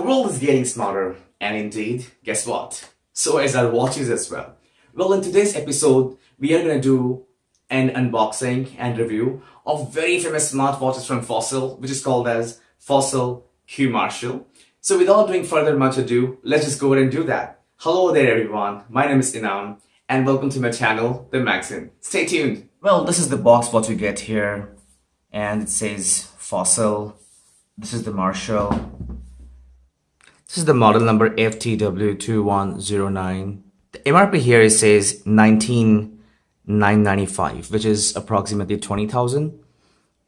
The world is getting smarter, and indeed, guess what? So is our watches as well. Well, in today's episode, we are gonna do an unboxing and review of very famous smartwatches from Fossil, which is called as Fossil Q Marshal. So without doing further much ado, let's just go ahead and do that. Hello there everyone, my name is Inam, and welcome to my channel, The Maxim. Stay tuned. Well, this is the box what you get here, and it says Fossil. This is the Marshal. This is the model number FTW2109. The MRP here it says 19,995, which is approximately 20,000.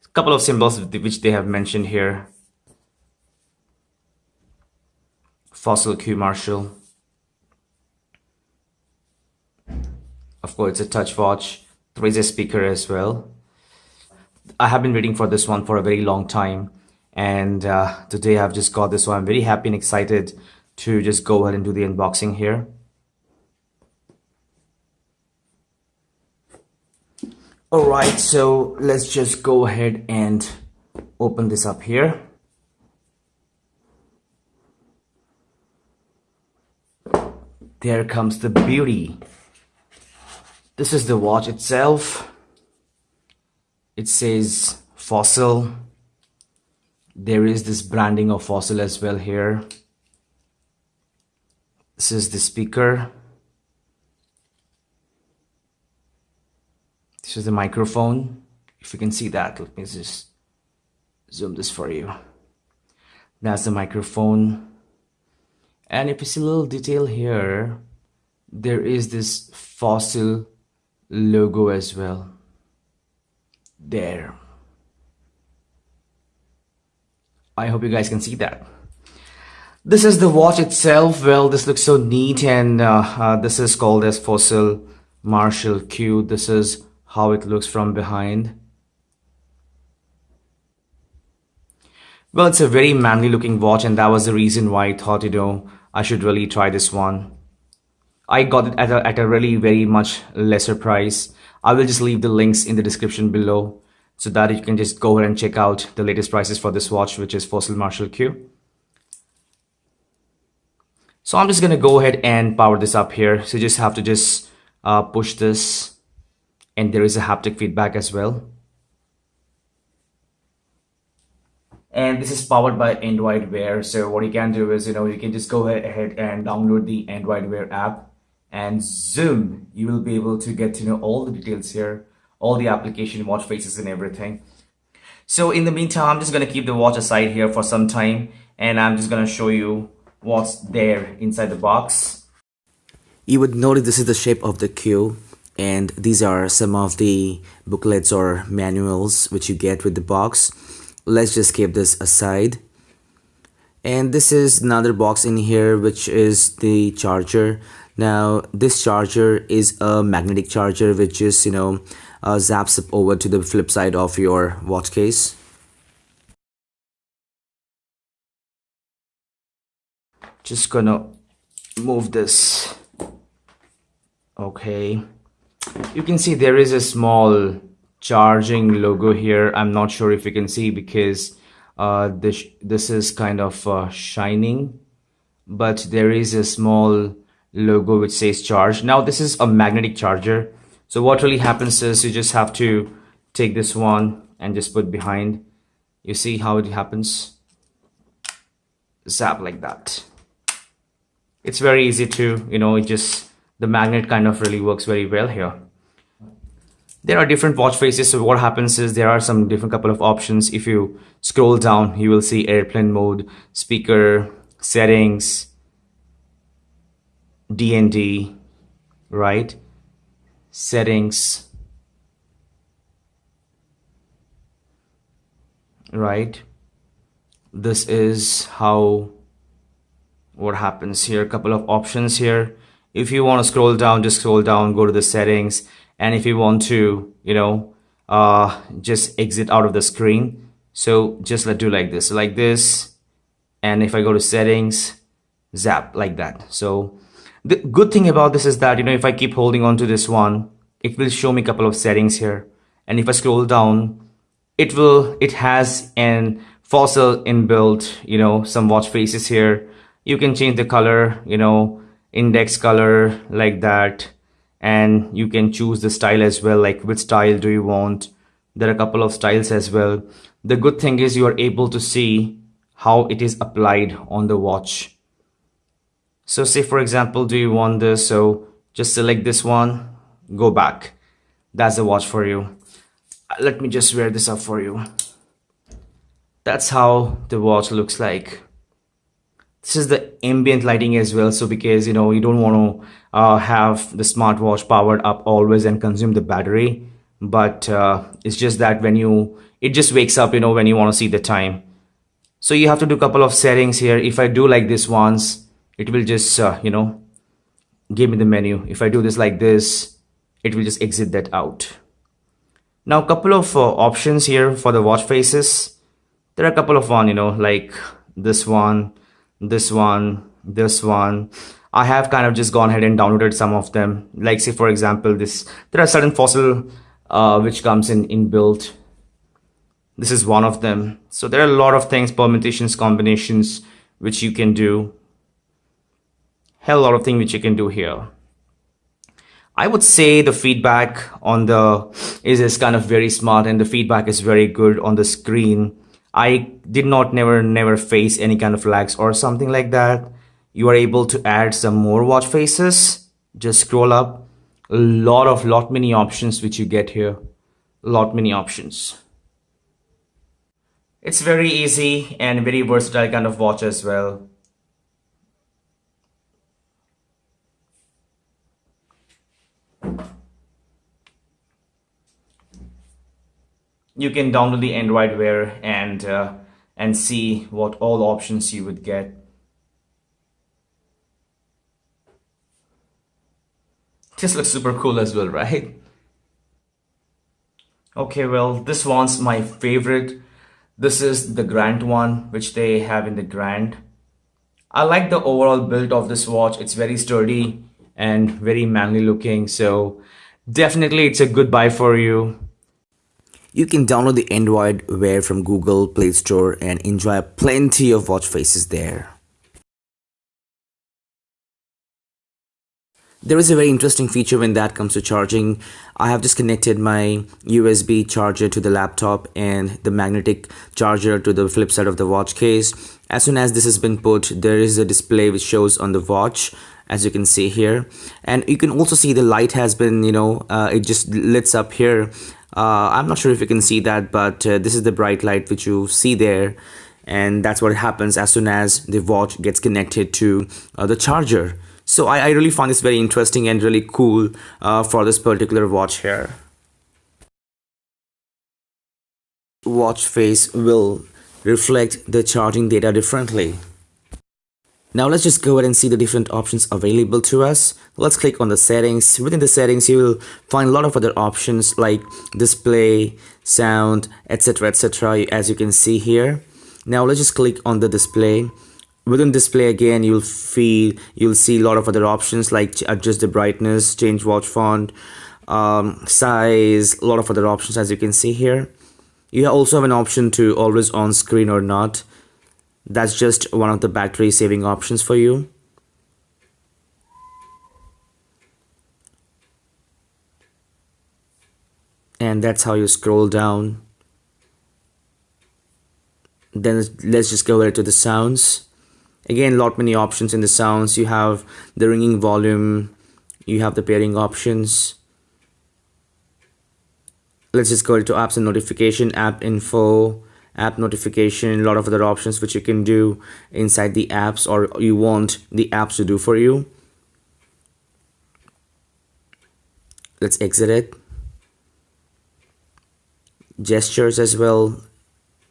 A couple of symbols which they have mentioned here. Fossil Q Marshal. Of course, it's a touch watch. There is a speaker as well. I have been waiting for this one for a very long time and uh, today I've just got this so I'm very happy and excited to just go ahead and do the unboxing here. Alright so let's just go ahead and open this up here. There comes the beauty. This is the watch itself. It says fossil there is this branding of fossil as well here. This is the speaker. This is the microphone. If you can see that let me just zoom this for you. That's the microphone. And if you see a little detail here there is this fossil logo as well. There I hope you guys can see that. This is the watch itself. Well, this looks so neat and uh, uh, this is called as Fossil Marshal Q. This is how it looks from behind. Well, it's a very manly looking watch and that was the reason why I thought, you know, I should really try this one. I got it at a, at a really very much lesser price. I will just leave the links in the description below so that you can just go ahead and check out the latest prices for this watch which is Fossil Marshal Q. So I'm just gonna go ahead and power this up here. So you just have to just uh, push this and there is a haptic feedback as well. And this is powered by Android Wear. So what you can do is, you know, you can just go ahead and download the Android Wear app and zoom. You will be able to get to know all the details here all the application watch faces and everything. So in the meantime i'm just going to keep the watch aside here for some time and i'm just going to show you what's there inside the box. You would notice this is the shape of the q and these are some of the booklets or manuals which you get with the box. Let's just keep this aside. And this is another box in here which is the charger now this charger is a magnetic charger which is you know uh, zaps over to the flip side of your watch case. Just gonna move this. Okay. You can see there is a small charging logo here. I'm not sure if you can see because uh, this this is kind of uh, shining but there is a small logo which says charge now this is a magnetic charger so what really happens is you just have to take this one and just put behind. You see how it happens? Zap like that. It's very easy to, you know, it just, the magnet kind of really works very well here. There are different watch faces. So what happens is there are some different couple of options. If you scroll down, you will see airplane mode, speaker, settings, DND, right? settings right? This is how what happens here. A couple of options here. If you want to scroll down just scroll down go to the settings. And if you want to you know uh just exit out of the screen. So just let do like this like this. And if I go to settings zap like that. So the good thing about this is that, you know, if I keep holding on to this one, it will show me a couple of settings here. And if I scroll down, it will, it has an fossil inbuilt you know some watch faces here. You can change the color you know index color like that. And you can choose the style as well like which style do you want. There are a couple of styles as well. The good thing is you are able to see how it is applied on the watch so say for example do you want this? So just select this one go back. That's the watch for you. Let me just wear this up for you. That's how the watch looks like. This is the ambient lighting as well. So because you know you don't want to uh, have the smartwatch powered up always and consume the battery. But uh, it's just that when you it just wakes up you know when you want to see the time. So you have to do a couple of settings here. If I do like this once it will just uh, you know give me the menu. If I do this like this it will just exit that out. Now a couple of uh, options here for the watch faces. There are a couple of one you know like this one this one this one. I have kind of just gone ahead and downloaded some of them. Like say for example this there are certain fossil uh, which comes in inbuilt this is one of them. So there are a lot of things permutations combinations which you can do hell a lot of things which you can do here I would say the feedback on the is, is kind of very smart and the feedback is very good on the screen I did not never never face any kind of lags or something like that. You are able to add some more watch faces. Just scroll up. A lot of lot many options which you get here. Lot many options. It's very easy and very versatile kind of watch as well. You can download the Android Wear and uh, and see what all options you would get. This looks super cool as well, right? Okay, well, this one's my favorite. This is the Grand one, which they have in the Grand. I like the overall build of this watch. It's very sturdy and very manly looking. So definitely it's a good buy for you. You can download the Android Wear from Google Play Store and enjoy plenty of watch faces there. There is a very interesting feature when that comes to charging. I have just connected my USB charger to the laptop and the magnetic charger to the flip side of the watch case. As soon as this has been put, there is a display which shows on the watch as you can see here and you can also see the light has been you know uh, it just lights up here uh, I'm not sure if you can see that but uh, this is the bright light which you see there. And that's what happens as soon as the watch gets connected to uh, the charger. So I, I, really find this very interesting and really cool uh, for this particular watch here. Watch face will reflect the charging data differently now let's just go ahead and see the different options available to us. Let's click on the settings. Within the settings, you will find a lot of other options like display, sound, etc etc as you can see here. Now let's just click on the display. Within display again, you'll feel you'll see a lot of other options like adjust the brightness, change watch font, um, size, a lot of other options as you can see here. You also have an option to always on screen or not that's just one of the battery saving options for you. And that's how you scroll down. Then let's just go over to the sounds. Again lot many options in the sounds. You have the ringing volume. You have the pairing options. Let's just go to apps and notification app info app notification a lot of other options which you can do inside the apps or you want the apps to do for you. Let's exit it. Gestures as well.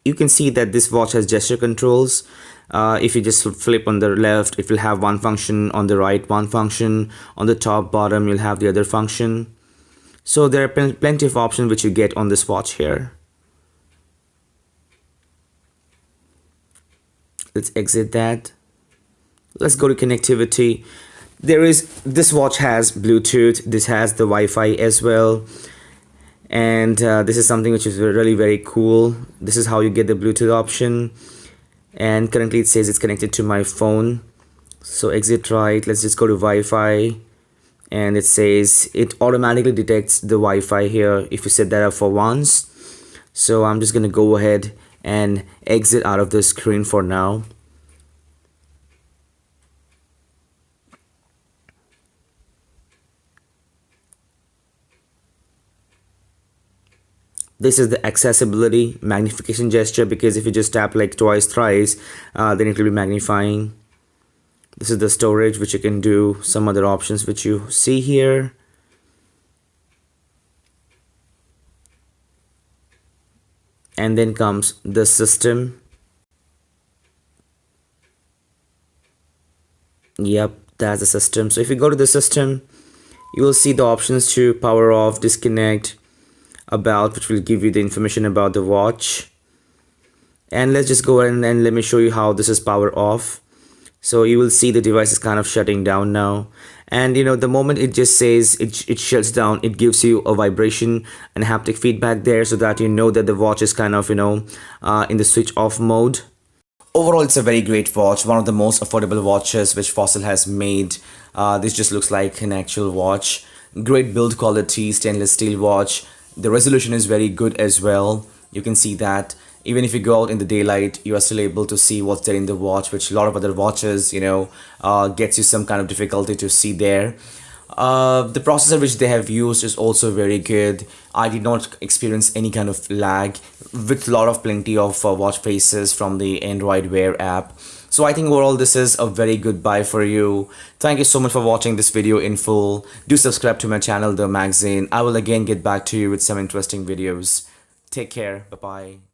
You can see that this watch has gesture controls. Uh, if you just flip on the left it will have one function on the right one function on the top bottom you'll have the other function. So there are pl plenty of options which you get on this watch here let's exit that. Let's go to connectivity. There is this watch has bluetooth this has the wi-fi as well. And uh, this is something which is really very cool. This is how you get the Bluetooth option. And currently it says it's connected to my phone. So exit right. Let's just go to Wi-Fi. And it says it automatically detects the Wi-Fi here if you set that up for once. So I'm just gonna go ahead and exit out of the screen for now. This is the accessibility magnification gesture because if you just tap like twice thrice uh, then it will be magnifying. This is the storage which you can do some other options which you see here and then comes the system. Yep that's the system. So if you go to the system you will see the options to power off disconnect about which will give you the information about the watch. And let's just go and, and let me show you how this is power off so you will see the device is kind of shutting down now. And you know the moment it just says it, it shuts down it gives you a vibration and haptic feedback there so that you know that the watch is kind of you know uh, in the switch off mode. Overall it's a very great watch one of the most affordable watches which fossil has made. Uh, this just looks like an actual watch. Great build quality stainless steel watch. The resolution is very good as well. You can see that even if you go out in the daylight you are still able to see what's there in the watch which a lot of other watches you know uh, gets you some kind of difficulty to see there uh, the processor which they have used is also very good I did not experience any kind of lag with a lot of plenty of uh, watch faces from the Android Wear app so I think overall this is a very good buy for you. Thank you so much for watching this video in full. Do subscribe to my channel The Magazine. I will again get back to you with some interesting videos. Take care. Bye-bye.